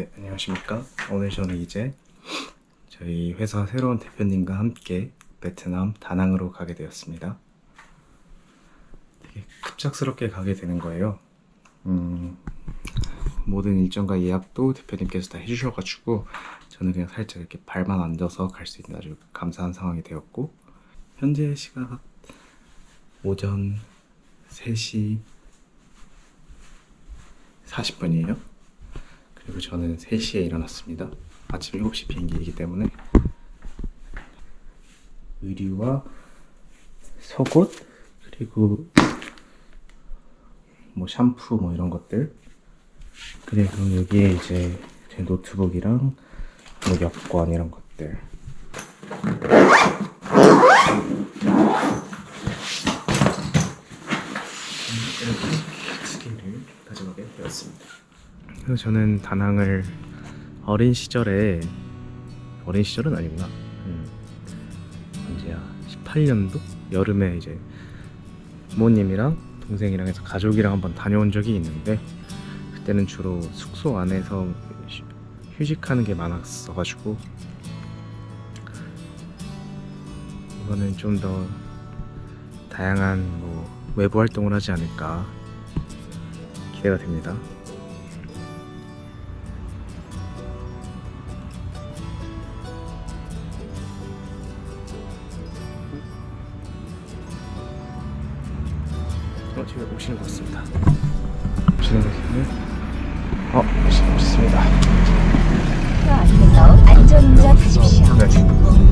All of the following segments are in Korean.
네, 안녕하십니까. 오늘 저는 이제 저희 회사 새로운 대표님과 함께 베트남 다낭으로 가게 되었습니다. 되게 급작스럽게 가게 되는 거예요. 음, 모든 일정과 예약도 대표님께서 다 해주셔가지고 저는 그냥 살짝 이렇게 발만 앉아서 갈 수 있는 아주 감사한 상황이 되었고 현재 시각 오전 3시 40분이에요. 그리고 저는 3시에 일어났습니다. 아침 7시 비행기이기 때문에. 의류와 속옷 그리고 뭐 샴푸 뭐 이런 것들. 그리고 여기에 이제 제 노트북이랑 뭐 여권 이런 것들 이렇게 두 개를 가져가게 되었습니다. 저는 다낭을 어린 시절에 어린 시절은 아니구나. 음, 언제야? 18년도 여름에 이제 부모님이랑 동생이랑 해서 가족이랑 한번 다녀온 적이 있는데 그때는 주로 숙소 안에서 휴- 휴식하는 게 많았어가지고 이거는 좀 더 다양한 뭐 외부 활동을 하지 않을까 기대가 됩니다. 앞에서 안전운전 하십시오. 네.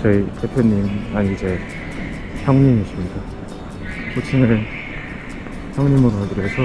저희 대표님, 아니 이제 형님이십니다. 호칭을 형님으로 하기로 해서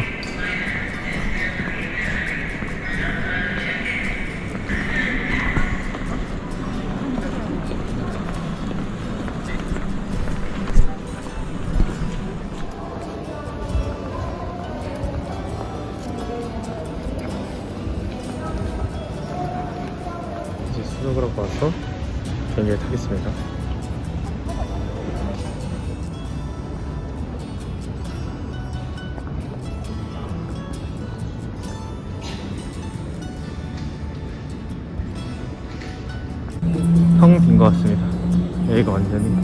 텅빈것 같습니다. 여기가 완전히.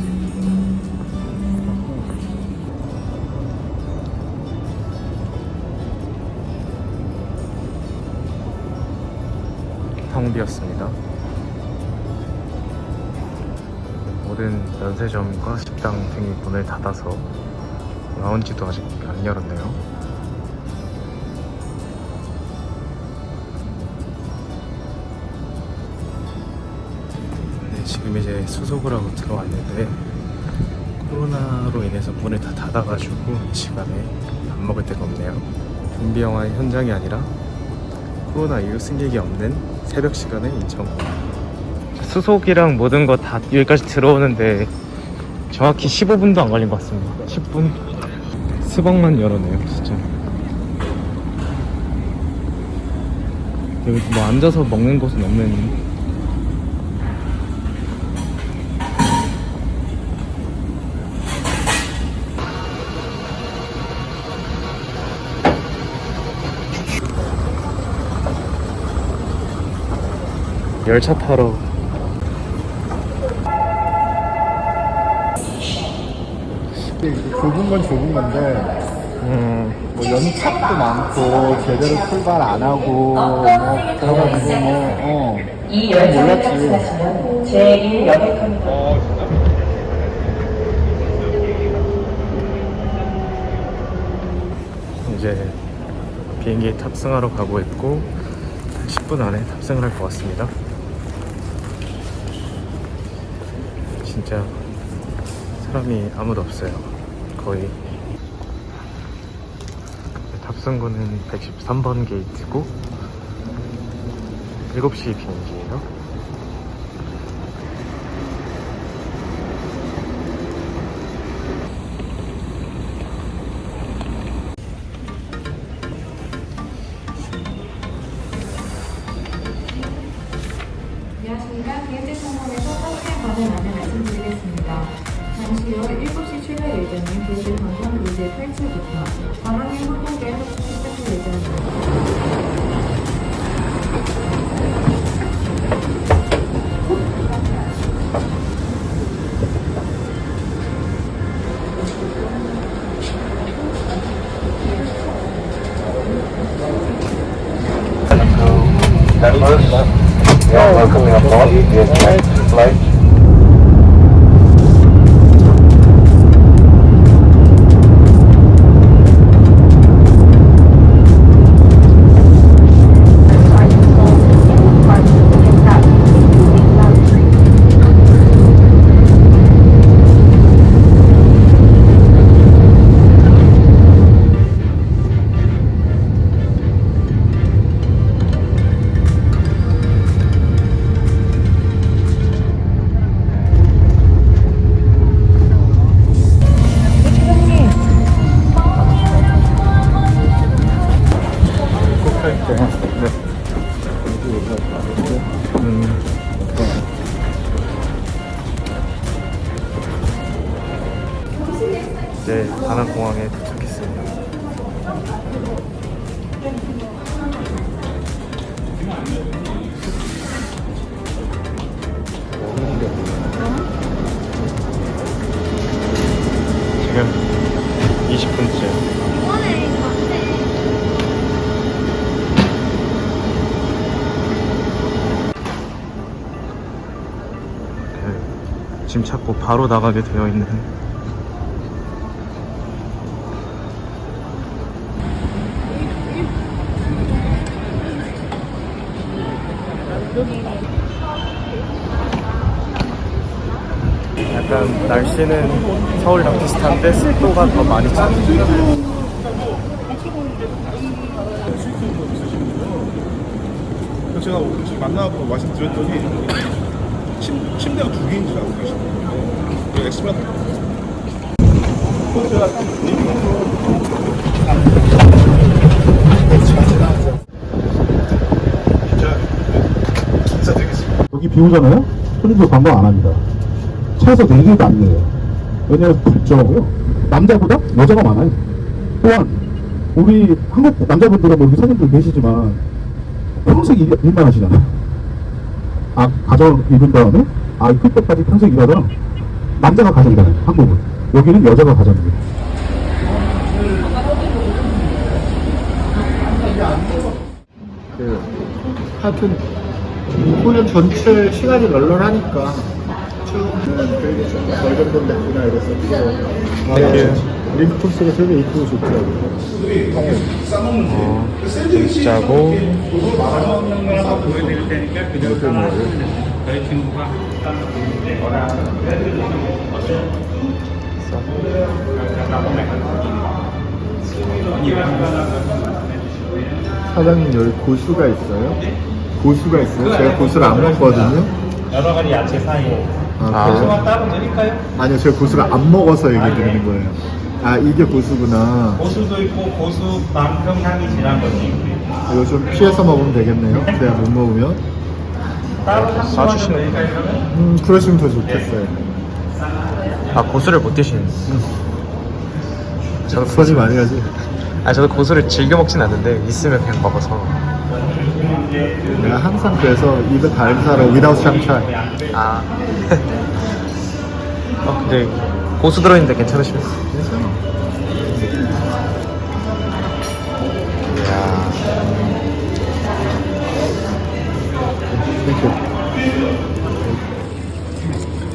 텅 비었습니다. 모든 면세점과 식당 등이 문을 닫아서 라운지도 아직 안 열었네요. 지금 이제 수속을 하고 들어왔는데 코로나로 인해서 문을 다 닫아가지고 이 시간에 밥 먹을 데가 없네요. 좀비 영화의 현장이 아니라 코로나 이후 승객이 없는 새벽 시간에 인천 수속이랑 모든 거 다 여기까지 들어오는데 정확히 15분도 안 걸린 것 같습니다. 10분? 스벅만 열어내요 진짜. 여기 뭐 앉아서 먹는 곳은 없는 열차 타러 좁은 건 좁은 건데 음, 뭐 연착도 많고 제대로 출발 안 하고 뭐 그래가지고 뭐 어 이 열차를 몰랐지. 탑승하시면 제1 여객합니다. 이제 비행기에 탑승하러 가고 있고 한 10분 안에 탑승을 할 것 같습니다. 진짜 사람이 아무도 없어요. 거의 탑승구는 113번 게이트고 7시 비행기예요. 관광의 항공대 합숙 시작할 예정입니다. Members, you are welcome aboard the next flight. 짐 찾고 바로 나가게 되어 있는. 약간 날씨는 서울이랑 비슷한데 습도가 더 많이 차는 제가 만나고 말씀드렸더니 침, 침대가 두 개인 줄 알고. 그 엑스맨 여기 비 오잖아요? 손님들 관광 안 합니다. 차에서 내리기도 안 내요. 왜냐면 불조하고요. 남자보다 여자가 많아요. 또한, 우리 한국 남자분들은 뭐 여기 손님들 계시지만, 평생 일, 일만 하시잖아요. 아, 가정 이룬 다음에, 아이 클 때까지 평생 일하다가, 남자가 가정이잖아요, 한국은. 여기는 여자가 가정입니다. 그 하여튼 공연 전체 시간이 널널하니까 쭉 되게 좀 넓은 됐구나 이랬었고 아, 링크 코스가 되게 이쁘고 좋더라고요. 짜고. 사장님 여기 고수가 있어요? 고수가 있어요? 제가 고수를 안 먹거든요. 여러 가지 야채 사이에. 아? 고수만 따로 드릴까요? 아니요 제가 고수를 안 먹어서 얘기 드리는 거예요 아 이게 고수구나. 고수도 있고 고수만큼 향이 진한 거지. 이거 좀 피해서 먹으면 되겠네요. 내가 못 먹으면. 따로 그러면? 음 그러시면 더 좋겠어요. 아 고수를 못 드시는. 저도 소리 많이 가지. 아 저도 고수를 즐겨 먹진 않는데 있으면 그냥 먹어서. 내가 항상 그래서 입에 달 사러 without 샹차이. 아. 어, 근데 고수 들어있는데 괜찮으시면 이야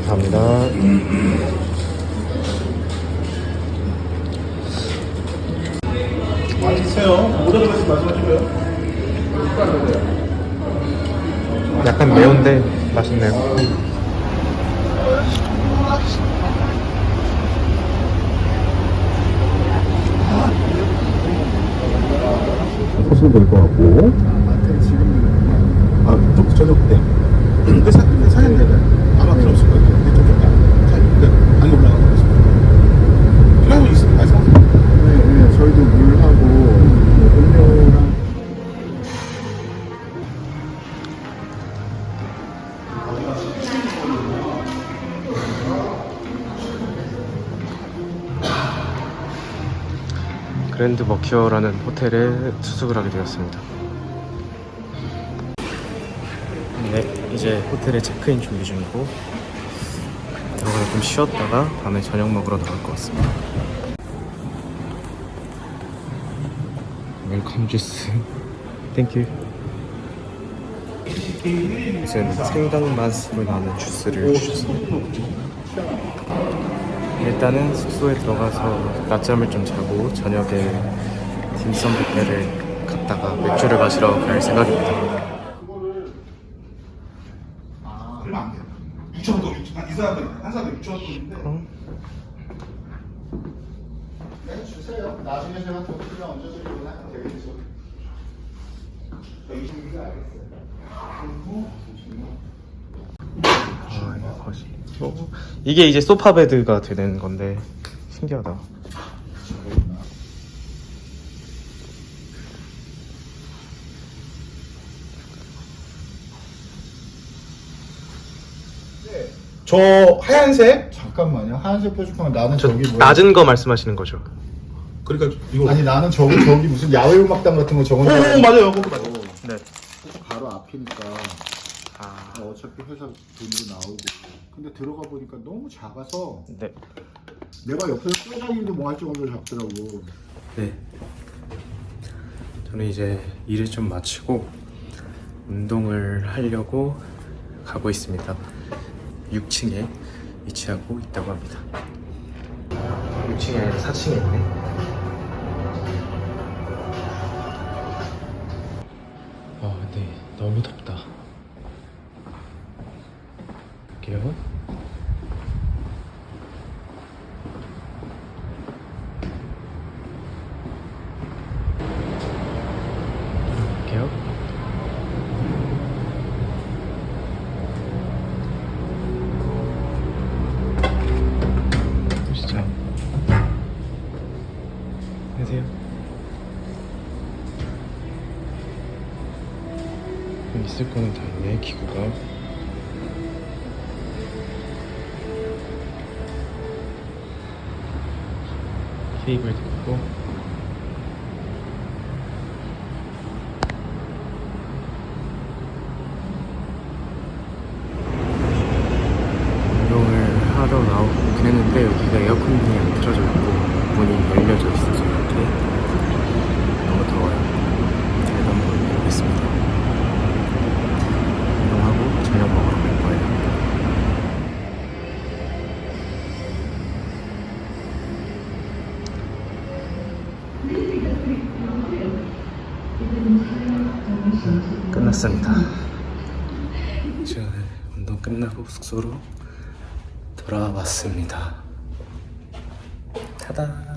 감사합니다 드세요. 모자 들어서 말씀하시고요. 약간 매운데 맛있네요 될것 같고. 아, 좀 저녁 때. 근데 사, 사장님은 없을 거예요. Grand Mercure라는 호텔에 투숙을 하게 되었습니다. 네, 이제 호텔에 체크인 준비 중이고 들어가서 좀 쉬었다가 밤에 저녁 먹으러 나갈 것 같습니다. Welcome juice. Thank you. 무슨 생강 맛으로 나는 주스를 주셨습니다. 일단은 숙소에 들어가서 낮잠을 좀 자고 저녁에 딤섬 뷔페를 갔다가 맥주를 마시러 갈 생각입니다. 얼마 안 돼요. 6천 원, 이 사람들 한 사람에 6천 원인데. 네, 주세요. 나중에 제가 더 필요한 언제 드리거나 되겠죠. 알겠어요. 아, 이거. 어, 이게 이제 소파 베드가 되는 건데 신기하다. 저 하얀색? 잠깐만요. 하얀색 뾰족한 나는 저 저기 뭐야? 낮은 거 말씀하시는 거죠? 그러니까 이거. 아니 나는 저기 저기 무슨 야외 음악당 같은 거 저건 오, 줄 알았는데 맞아요, 거기 맞아요. 네. 바로 앞이니까 아, 어차피 회사 돈도 나오고 근데 들어가 보니까 너무 작아서 네. 내가 옆에서 쪼장이도 뭐 할 정도로 작더라고 네. 저는 이제 일을 좀 마치고 운동을 하려고 가고 있습니다. 6층에 위치하고 있다고 합니다. 6층이 아니라 4층에 있네. 아, 근데 너무 덥다. 갈게요. 안녕하세요. 있을 거는 다 있네, 기구가. 케이블도 있고. 운동을 하러 나오긴 했는데 여기가 에어컨이 안 틀어져 있고 문이 열려져 있어서 이렇게 너무 더워요. 그래도 한번 해보겠습니다. 운동하고 저녁 먹으러 갈 거예요. 끝났습니다. 이제 운동 끝나고 숙소로 돌아왔습니다. 타다.